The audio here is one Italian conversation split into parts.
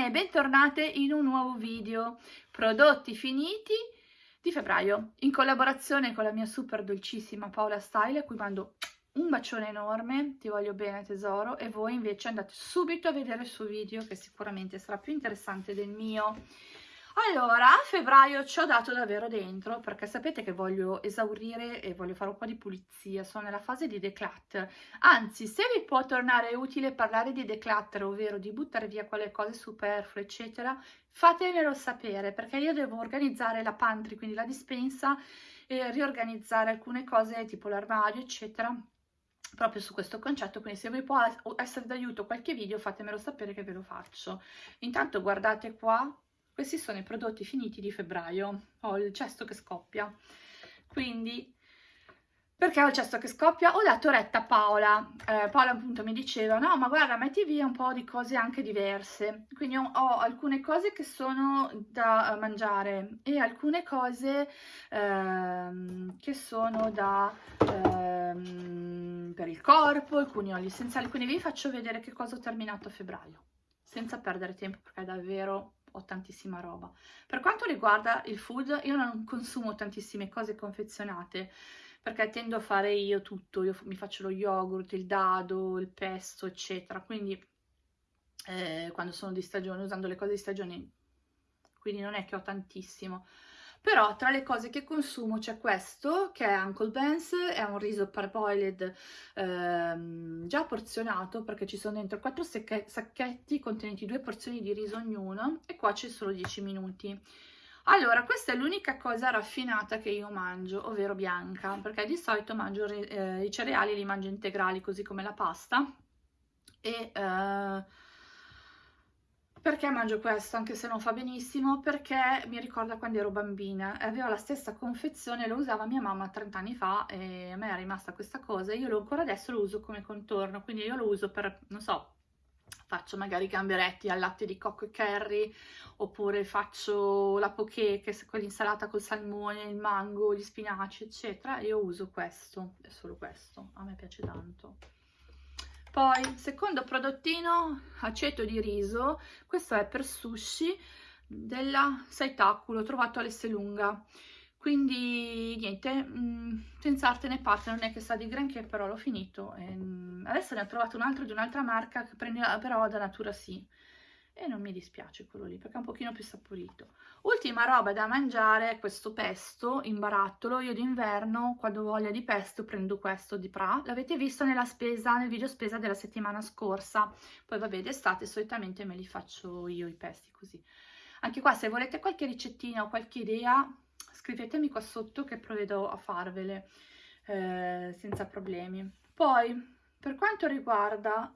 bene bentornate in un nuovo video. Prodotti finiti di febbraio in collaborazione con la mia super dolcissima Paola Style a cui mando un bacione enorme, ti voglio bene tesoro e voi invece andate subito a vedere il suo video che sicuramente sarà più interessante del mio allora, a febbraio ci ho dato davvero dentro perché sapete che voglio esaurire e voglio fare un po' di pulizia, sono nella fase di declutter. Anzi, se vi può tornare utile parlare di declutter, ovvero di buttare via quelle cose superflue, eccetera, fatemelo sapere perché io devo organizzare la pantry, quindi la dispensa, e riorganizzare alcune cose tipo l'armadio, eccetera proprio su questo concetto, quindi se vi può essere d'aiuto qualche video fatemelo sapere che ve lo faccio. Intanto guardate qua questi sono i prodotti finiti di febbraio. Ho il cesto che scoppia. Quindi, perché ho il cesto che scoppia? Ho dato retta a Paola. Eh, Paola appunto mi diceva, no ma guarda metti via un po' di cose anche diverse. Quindi ho, ho alcune cose che sono da mangiare e alcune cose ehm, che sono da... Ehm, per il corpo, alcuni oli essenziali, quindi vi faccio vedere che cosa ho terminato a febbraio, senza perdere tempo perché è davvero ho tantissima roba. Per quanto riguarda il food, io non consumo tantissime cose confezionate, perché tendo a fare io tutto, io mi faccio lo yogurt, il dado, il pesto, eccetera, quindi eh, quando sono di stagione, usando le cose di stagione, quindi non è che ho tantissimo. Però tra le cose che consumo c'è questo, che è Uncle Ben's, è un riso parboiled ehm, già porzionato, perché ci sono dentro 4 sacchetti contenenti due porzioni di riso ognuno, e qua c'è solo 10 minuti. Allora, questa è l'unica cosa raffinata che io mangio, ovvero bianca, perché di solito mangio eh, i cereali, li mangio integrali, così come la pasta, e... Eh, perché mangio questo, anche se non fa benissimo? Perché mi ricorda quando ero bambina, aveva la stessa confezione, lo usava mia mamma 30 anni fa e a me è rimasta questa cosa, io lo, ancora adesso lo uso come contorno, quindi io lo uso per, non so, faccio magari gamberetti al latte di cocco e curry, oppure faccio la poké, che è quell'insalata col salmone, il mango, gli spinaci, eccetera, io uso questo, è solo questo, a me piace tanto. Poi, secondo prodottino, aceto di riso, questo è per sushi della Saitaku, l'ho trovato all'Esselunga. Quindi niente, mh, mm, senza arte né parte, non è che sa di granché, però l'ho finito. E, mh, adesso ne ho trovato un altro di un'altra marca che prende però da Natura Sì e non mi dispiace quello lì perché è un pochino più saporito. Ultima roba da mangiare è questo pesto in barattolo, io d'inverno quando ho voglia di pesto prendo questo di Pra, l'avete visto nella spesa, nel video spesa della settimana scorsa, poi vabbè d'estate solitamente me li faccio io i pesti così. Anche qua se volete qualche ricettina o qualche idea scrivetemi qua sotto che provvedo a farvele eh, senza problemi. Poi per quanto riguarda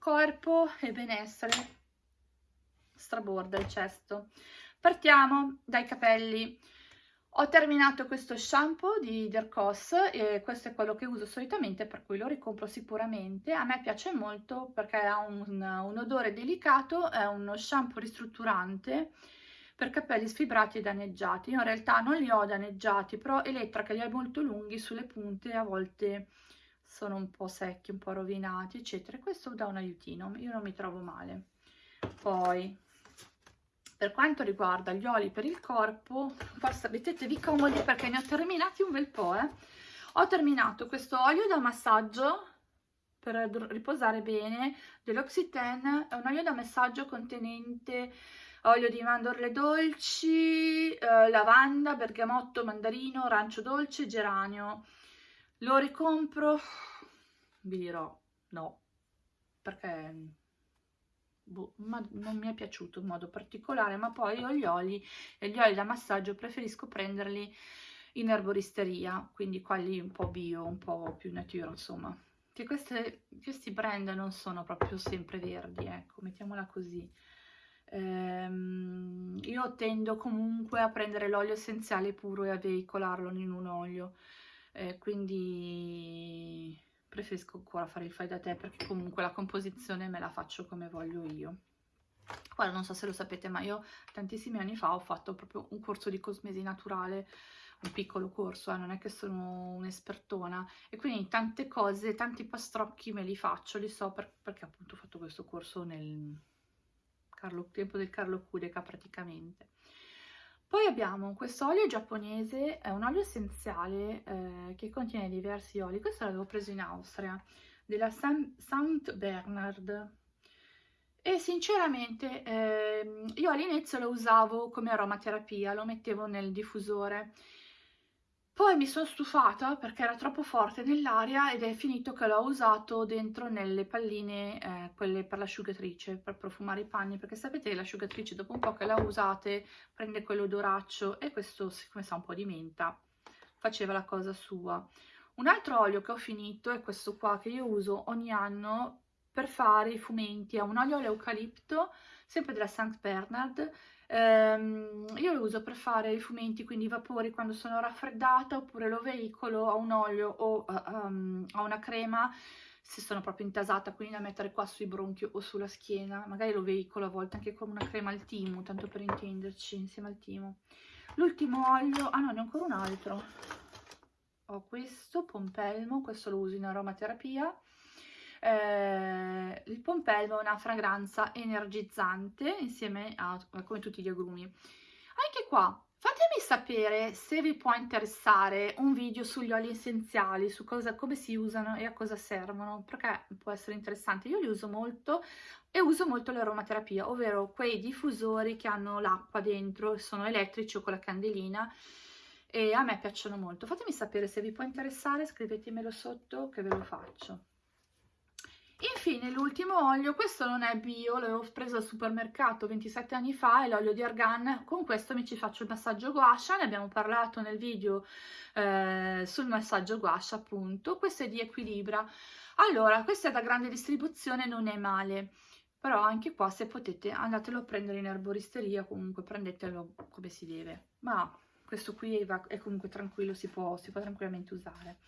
corpo e benessere straborda il cesto. Partiamo dai capelli. Ho terminato questo shampoo di Dercos e questo è quello che uso solitamente per cui lo ricompro sicuramente. A me piace molto perché ha un, un odore delicato, è uno shampoo ristrutturante per capelli sfibrati e danneggiati. Io in realtà non li ho danneggiati, però Elettra che li ha molto lunghi sulle punte a volte sono un po' secchi, un po' rovinati, eccetera. Questo dà un aiutino, io non mi trovo male. Poi per quanto riguarda gli oli per il corpo, forse mettetevi comodi perché ne ho terminati un bel po', eh. Ho terminato questo olio da massaggio per riposare bene dell'Oxyten, è un olio da massaggio contenente olio di mandorle dolci, eh, lavanda, bergamotto, mandarino, arancio dolce, geranio. Lo ricompro? Vi dirò no, perché boh, non mi è piaciuto in modo particolare, ma poi io gli oli e gli oli da massaggio preferisco prenderli in erboristeria, quindi quelli un po' bio, un po' più natura, insomma. Che queste, questi brand non sono proprio sempre verdi, ecco, mettiamola così. Ehm, io tendo comunque a prendere l'olio essenziale puro e a veicolarlo in un olio, eh, quindi preferisco ancora fare il fai da te perché comunque la composizione me la faccio come voglio io. Guarda, non so se lo sapete, ma io tantissimi anni fa ho fatto proprio un corso di cosmesi naturale, un piccolo corso, eh, non è che sono un'espertona, e quindi tante cose, tanti pastrocchi me li faccio, li so per, perché appunto ho fatto questo corso nel Carlo, tempo del Carlo Kudeca praticamente. Poi abbiamo questo olio giapponese, è un olio essenziale eh, che contiene diversi oli, questo l'avevo preso in Austria, della St. Bernard, e sinceramente eh, io all'inizio lo usavo come aromaterapia, lo mettevo nel diffusore, poi mi sono stufata perché era troppo forte nell'aria ed è finito che l'ho usato dentro nelle palline, eh, quelle per l'asciugatrice, per profumare i panni, perché sapete che l'asciugatrice dopo un po' che la usate prende quell'odoraccio e questo siccome sa un po' di menta faceva la cosa sua. Un altro olio che ho finito è questo qua che io uso ogni anno per fare i fumenti, è un olio all'eucalipto, sempre della St. Bernard, ehm, io lo uso per fare i fumenti, quindi i vapori quando sono raffreddata, oppure lo veicolo a un olio o um, a una crema, se sono proprio intasata, quindi da mettere qua sui bronchi o sulla schiena, magari lo veicolo a volte anche con una crema al timo, tanto per intenderci, insieme al timo. L'ultimo olio, ah no, ne ho ancora un altro, ho questo, pompelmo, questo lo uso in aromaterapia, eh, il pompelmo è una fragranza energizzante insieme a come tutti gli agrumi. Anche qua Fatemi sapere se vi può interessare un video sugli oli essenziali, su cosa, come si usano e a cosa servono, perché può essere interessante. Io li uso molto e uso molto l'aromaterapia, ovvero quei diffusori che hanno l'acqua dentro, sono elettrici o con la candelina e a me piacciono molto. Fatemi sapere se vi può interessare, scrivetemelo sotto che ve lo faccio. Infine l'ultimo olio, questo non è bio, l'avevo preso al supermercato 27 anni fa, è l'olio di argan, con questo mi ci faccio il massaggio guascia, ne abbiamo parlato nel video eh, sul massaggio guascia appunto, questo è di Equilibra. Allora, questo è da grande distribuzione, non è male, però anche qua se potete andatelo a prendere in erboristeria, comunque prendetelo come si deve, ma questo qui è comunque tranquillo, si può, si può tranquillamente usare.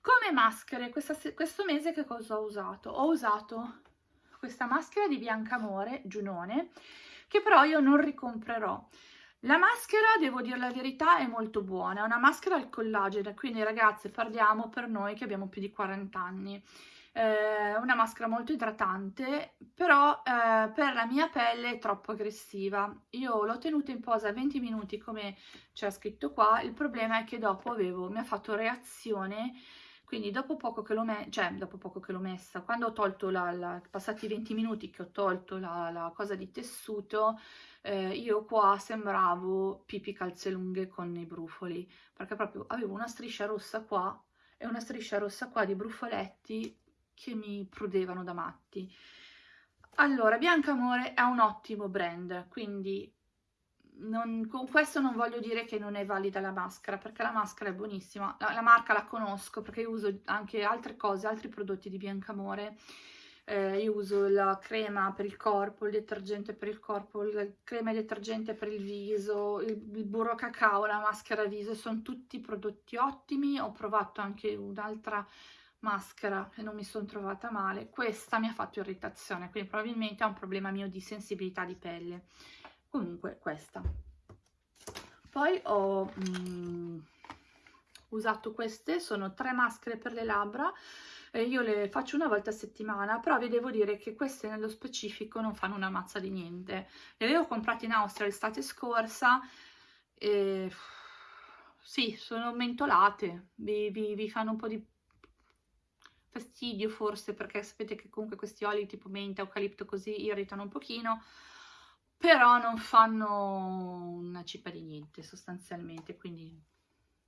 Come maschere, questa, questo mese che cosa ho usato? Ho usato questa maschera di Biancamore, Giunone, che però io non ricomprerò. La maschera, devo dire la verità, è molto buona, è una maschera al collagene, quindi ragazze parliamo per noi che abbiamo più di 40 anni. È una maschera molto idratante, però eh, per la mia pelle è troppo aggressiva. Io l'ho tenuta in posa 20 minuti come c'è scritto qua, il problema è che dopo avevo, mi ha fatto reazione quindi dopo poco che l'ho messa, cioè dopo poco che l'ho messa, quando ho tolto la, la, passati 20 minuti che ho tolto la, la cosa di tessuto, eh, io qua sembravo pipi calze lunghe con i brufoli, perché proprio avevo una striscia rossa qua e una striscia rossa qua di brufoletti che mi prudevano da matti. Allora, Bianca Amore è un ottimo brand, quindi non, con questo non voglio dire che non è valida la maschera, perché la maschera è buonissima. La, la marca la conosco perché io uso anche altre cose, altri prodotti di Biancamore. Eh, io uso la crema per il corpo, il detergente per il corpo, la crema e detergente per il viso, il, il burro cacao, la maschera viso, sono tutti prodotti ottimi. Ho provato anche un'altra maschera e non mi sono trovata male. Questa mi ha fatto irritazione, quindi probabilmente è un problema mio di sensibilità di pelle comunque questa. Poi ho mm, usato queste sono tre maschere per le labbra e io le faccio una volta a settimana però vi devo dire che queste nello specifico non fanno una mazza di niente. Le avevo comprate in Austria l'estate scorsa e sì, sono mentolate vi, vi, vi fanno un po' di fastidio forse perché sapete che comunque questi oli tipo menta, eucalipto così irritano un pochino però non fanno una cippa di niente sostanzialmente, quindi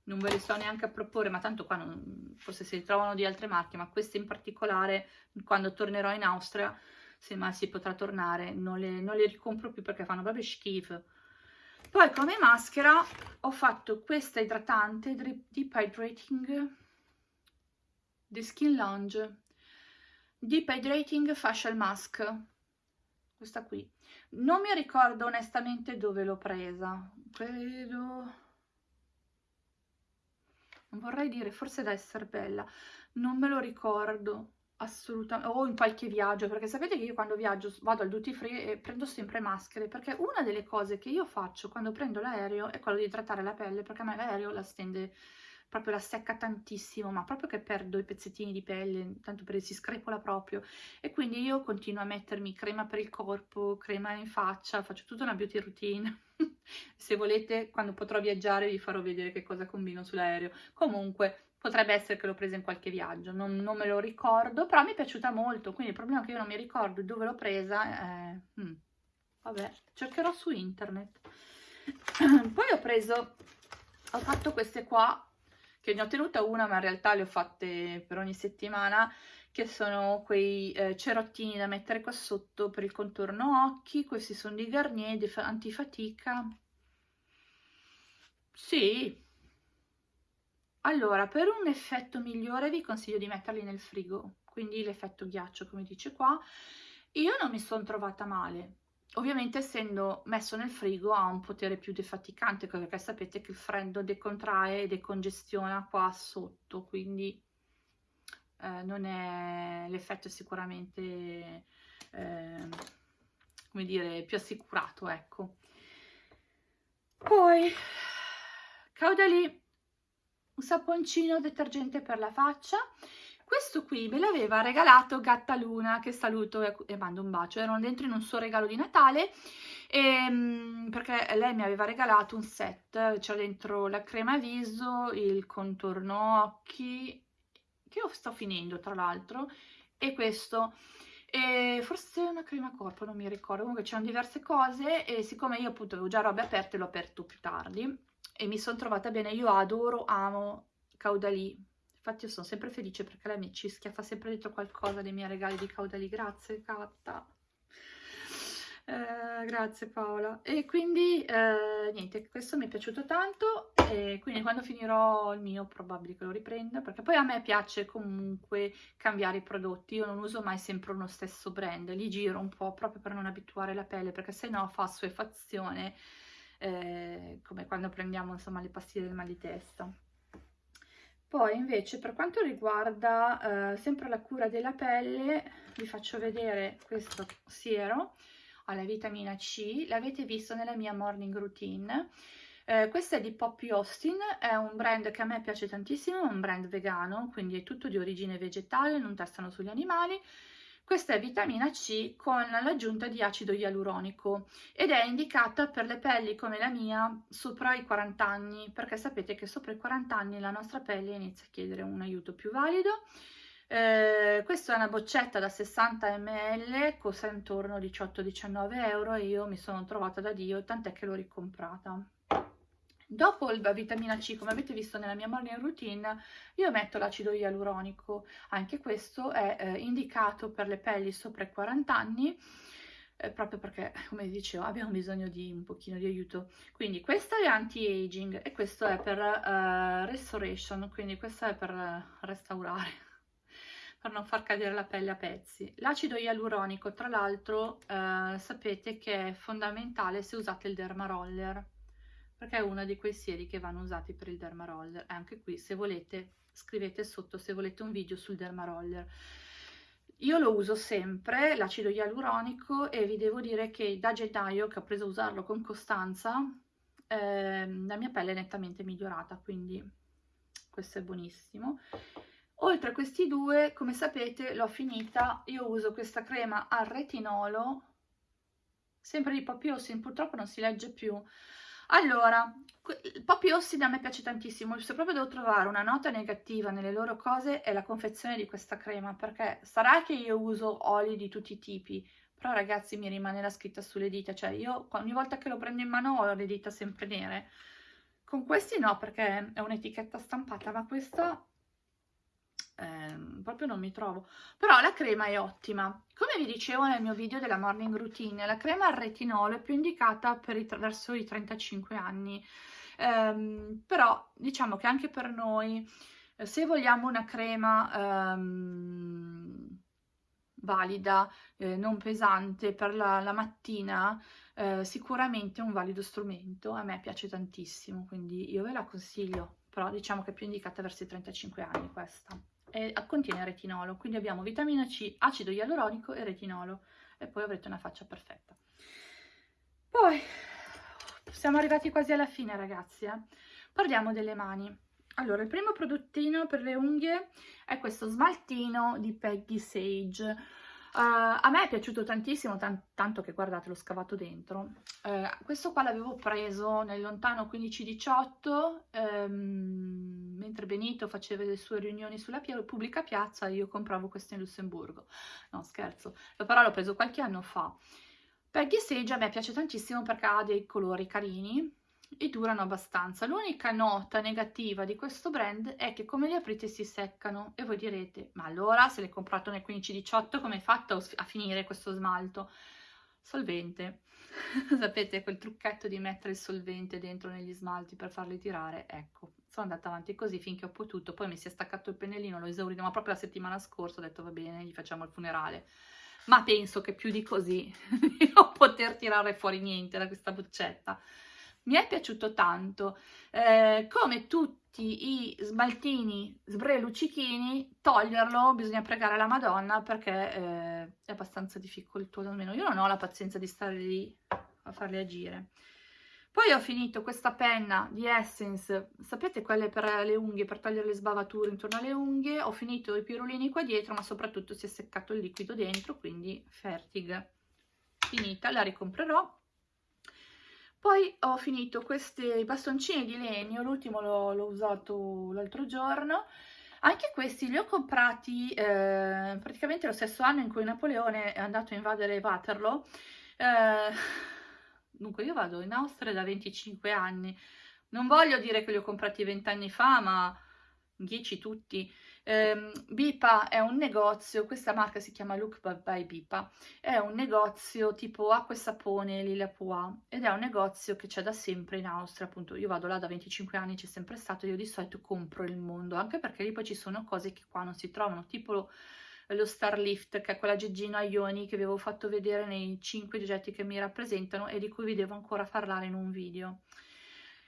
non ve le sto neanche a proporre, ma tanto qua non, forse si ritrovano di altre marche, ma queste in particolare quando tornerò in Austria, se mai si potrà tornare, non le, non le ricompro più perché fanno proprio schifo. Poi come maschera ho fatto questa idratante Deep Hydrating The Skin Lounge. Deep Hydrating Facial Mask. Questa qui non mi ricordo onestamente dove l'ho presa credo non vorrei dire forse da essere bella. Non me lo ricordo assolutamente. O in qualche viaggio perché sapete che io quando viaggio vado al duty free e prendo sempre maschere perché una delle cose che io faccio quando prendo l'aereo è quello di trattare la pelle perché a me l'aereo la stende proprio la secca tantissimo, ma proprio che perdo i pezzettini di pelle, tanto per si screpola proprio. E quindi io continuo a mettermi crema per il corpo, crema in faccia, faccio tutta una beauty routine. Se volete, quando potrò viaggiare vi farò vedere che cosa combino sull'aereo. Comunque, potrebbe essere che l'ho presa in qualche viaggio, non, non, me lo ricordo, però mi è piaciuta molto, quindi il problema è che io non mi ricordo dove l'ho presa, eh, hmm, vabbè, cercherò su internet. Poi ho preso, ho fatto queste qua, che ne ho tenuta una, ma in realtà le ho fatte per ogni settimana, che sono quei eh, cerottini da mettere qua sotto per il contorno occhi, questi sono di Garnier, di antifatica. Sì, allora, per un effetto migliore vi consiglio di metterli nel frigo, quindi l'effetto ghiaccio come dice qua. Io non mi sono trovata male, ovviamente essendo messo nel frigo ha un potere più defaticante perché sapete che il freddo decontrae e decongestiona qua sotto quindi eh, non è l'effetto sicuramente eh, come dire più assicurato ecco. Poi caudali un saponcino detergente per la faccia questo qui me l'aveva regalato Gatta Luna, che saluto e, mando un bacio. Erano dentro in un suo regalo di Natale, e, ehm, perché lei mi aveva regalato un set. C'era dentro la crema viso, il contorno occhi, che sto finendo tra l'altro, e questo. E forse una crema corpo, non mi ricordo. Comunque c'erano diverse cose e siccome io appunto avevo già robe aperte, l'ho aperto più tardi e mi sono trovata bene. Io adoro, amo Caudalì Infatti io sono sempre felice perché lei mi ci schiaffa sempre dentro qualcosa dei miei regali di caudali. Grazie, Catta. Eh, grazie Paola. E quindi eh, niente, questo mi è piaciuto tanto e quindi quando finirò il mio probabile che lo riprenda perché poi a me piace comunque cambiare i prodotti. Io non uso mai sempre uno stesso brand, li giro un po' proprio per non abituare la pelle perché se no fa suefazione eh, come quando prendiamo insomma le pastiglie del mal di testa. Poi invece per quanto riguarda eh, sempre la cura della pelle, vi faccio vedere questo siero alla vitamina C, l'avete visto nella mia morning routine. Eh, questo è di Poppy Austin, è un brand che a me piace tantissimo, è un brand vegano, quindi è tutto di origine vegetale, non testano sugli animali, questa è vitamina C con l'aggiunta di acido ialuronico ed è indicata per le pelli come la mia sopra i 40 anni, perché sapete che sopra i 40 anni la nostra pelle inizia a chiedere un aiuto più valido. Eh, questa è una boccetta da 60 ml, costa intorno a 18-19 euro e io mi sono trovata da Dio, tant'è che l'ho ricomprata. Dopo la vitamina C, come avete visto nella mia morning routine, io metto l'acido ialuronico. Anche questo è eh, indicato per le pelli sopra i 40 anni, eh, proprio perché, come dicevo, abbiamo bisogno di un pochino di aiuto. Quindi questo è anti-aging e questo è per uh, restoration, quindi questo è per restaurare per non far cadere la pelle a pezzi. L'acido ialuronico, tra l'altro, eh, sapete che è fondamentale se usate il derma roller perché è uno di quei sieri che vanno usati per il derma roller. Anche qui, se volete, scrivete sotto se volete un video sul derma roller. Io lo uso sempre, l'acido ialuronico, e vi devo dire che da gennaio che ho preso a usarlo con costanza, eh, la mia pelle è nettamente migliorata, quindi questo è buonissimo. Oltre a questi due, come sapete, l'ho finita, io uso questa crema al retinolo, sempre di Poppy Ossin, purtroppo non si legge più, allora, Poppy Ossida a me piace tantissimo, se proprio devo trovare una nota negativa nelle loro cose è la confezione di questa crema, perché sarà che io uso oli di tutti i tipi, però ragazzi mi rimane la scritta sulle dita, cioè io ogni volta che lo prendo in mano ho le dita sempre nere. Con questi no, perché è un'etichetta stampata, ma questa eh, proprio non mi trovo. Però la crema è ottima. Come vi dicevo nel mio video della morning routine la crema al retinolo è più indicata per i, verso i 35 anni. Eh, però diciamo che anche per noi eh, se vogliamo una crema ehm, valida, eh, non pesante per la, la mattina, eh, sicuramente è un valido strumento, a me piace tantissimo, quindi io ve la consiglio, però diciamo che è più indicata verso i 35 anni questa e contiene retinolo, quindi abbiamo vitamina C, acido ialuronico e retinolo e poi avrete una faccia perfetta. Poi siamo arrivati quasi alla fine ragazzi, eh? parliamo delle mani. allora il primo prodottino per le unghie è questo smaltino di Peggy Sage Uh, a me è piaciuto tantissimo, tan tanto che guardate l'ho scavato dentro. Uh, questo qua l'avevo preso nel lontano 15-18, um, mentre Benito faceva le sue riunioni sulla pia pubblica piazza, io compravo questo in Lussemburgo. No, scherzo, però l'ho preso qualche anno fa. Peggy Sage a me piace tantissimo perché ha dei colori carini, e durano abbastanza. L'unica nota negativa di questo brand è che come li aprite si seccano e voi direte ma allora se l'hai comprato nel 15-18 come hai fatto a finire questo smalto? Solvente. Sapete quel trucchetto di mettere il solvente dentro negli smalti per farli tirare? Ecco, sono andata avanti così finché ho potuto, poi mi si è staccato il pennellino, l'ho esaurito, ma proprio la settimana scorsa ho detto va bene, gli facciamo il funerale. Ma penso che più di così non poter tirare fuori niente da questa boccetta mi è piaciuto tanto. Eh, come tutti i smaltini sbre luccichini, toglierlo bisogna pregare la Madonna perché eh, è abbastanza difficoltoso, almeno io non ho la pazienza di stare lì a farli agire. Poi ho finito questa penna di Essence, sapete quelle per le unghie, per togliere le sbavature intorno alle unghie, ho finito i pirulini qua dietro, ma soprattutto si è seccato il liquido dentro, quindi Fertig finita, la ricomprerò poi ho finito questi bastoncini di legno, l'ultimo l'ho usato l'altro giorno, anche questi li ho comprati eh, praticamente lo stesso anno in cui Napoleone è andato a invadere Waterloo. Eh, dunque io vado in Austria da 25 anni, non voglio dire che li ho comprati 20 anni fa, ma 10 tutti. Eh, Bipa è un negozio, questa marca si chiama Look by Bipa, è un negozio tipo acqua e sapone Lila Pua ed è un negozio che c'è da sempre in Austria, appunto io vado là da 25 anni, c'è sempre stato, io di solito compro il mondo, anche perché lì poi ci sono cose che qua non si trovano, tipo lo, lo Starlift, che è quella geggina ioni che vi avevo fatto vedere nei 5 oggetti che mi rappresentano e di cui vi devo ancora parlare in un video.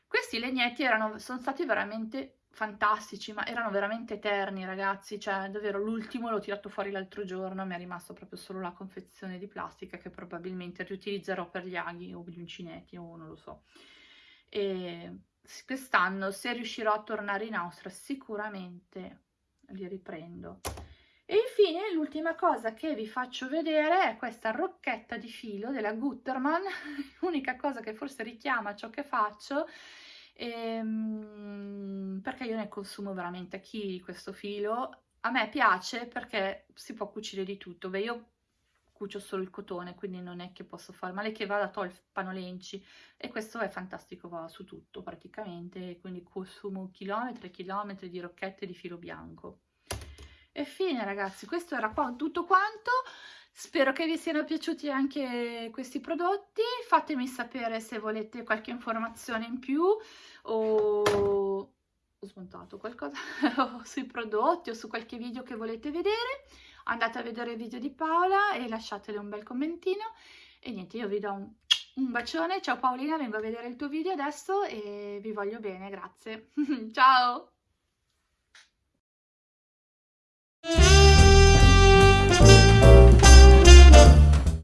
Questi legnetti erano, sono stati veramente fantastici, ma erano veramente eterni ragazzi, cioè davvero l'ultimo l'ho tirato fuori l'altro giorno, mi è rimasto proprio solo la confezione di plastica che probabilmente riutilizzerò per gli aghi o gli uncineti o non lo so. E quest'anno se riuscirò a tornare in Austria sicuramente li riprendo. E infine l'ultima cosa che vi faccio vedere è questa rocchetta di filo della Gutterman, l'unica cosa che forse richiama ciò che faccio ehm, perché io ne consumo veramente a chi di questo filo. A me piace perché si può cucire di tutto. Beh, io cucio solo il cotone, quindi non è che posso fare male che vada a togliere panolenci e questo è fantastico, va su tutto praticamente, quindi consumo chilometri e chilometri di rocchette di filo bianco. E fine ragazzi, questo era qua tutto quanto. Spero che vi siano piaciuti anche questi prodotti, fatemi sapere se volete qualche informazione in più o ho smontato qualcosa sui prodotti o su qualche video che volete vedere. Andate a vedere il video di Paola e lasciatele un bel commentino. E niente, io vi do un, un bacione. Ciao Paolina, vengo a vedere il tuo video adesso e vi voglio bene, grazie. Ciao!